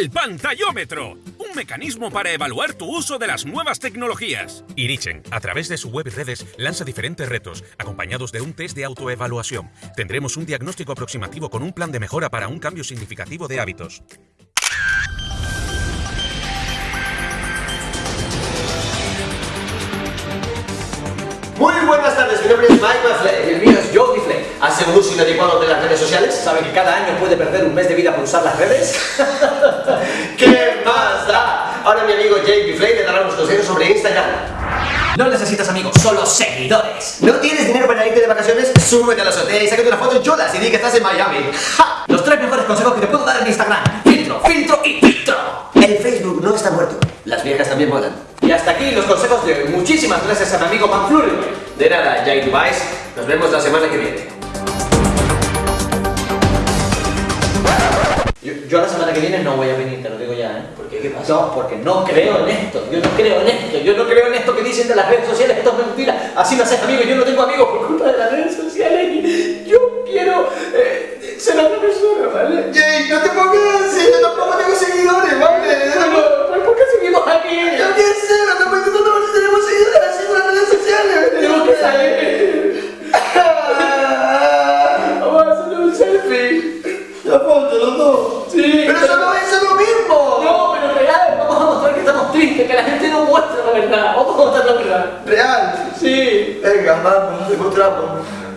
El pantallómetro, un mecanismo para evaluar tu uso de las nuevas tecnologías. Irichen, a través de su web y redes, lanza diferentes retos, acompañados de un test de autoevaluación. Tendremos un diagnóstico aproximativo con un plan de mejora para un cambio significativo de hábitos. Muy buenas tardes, mi nombre es Mike Mafley. Y el mío es Joe Flay. ¿Hace un uso inadecuado de las redes sociales? ¿Sabe que cada año puede perder un mes de vida por usar las redes? ¿Qué más da? Ahora mi amigo Jake Flay le dará unos consejos sobre Instagram. No necesitas amigos, solo seguidores. ¿No tienes dinero para irte de vacaciones? Súbete a la azotea y sácate una foto en cholas y di que estás en Miami. ¡Ja! Los tres mejores consejos que te puedo dar en Instagram. Filtro, filtro y filtro. El Facebook no está muerto. Las viejas también votan. Y hasta aquí los consejos de hoy. Muchísimas gracias a mi amigo Manfluri. De nada, Jake Device. Nos vemos la semana que viene. Yo, yo la semana que viene no voy a venir, te lo digo ya, ¿eh? ¿Por qué? ¿Qué pasa? No, porque no creo en esto, yo no creo en esto, yo no creo en esto que dicen de las redes sociales, esto es mentira, así no haces amigos, yo no tengo amigos por culpa de las redes sociales y yo quiero eh, ser otra persona, ¿vale? Jake, no te Sí. Pero eso no es lo mismo. No, pero real, vamos a mostrar que estamos tristes, que la gente no muestra la verdad. Vamos a mostrar la verdad. Real. Sí. Venga, vamos, demostramos.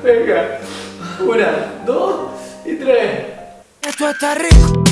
Venga. Una, dos y tres. Esto está rico.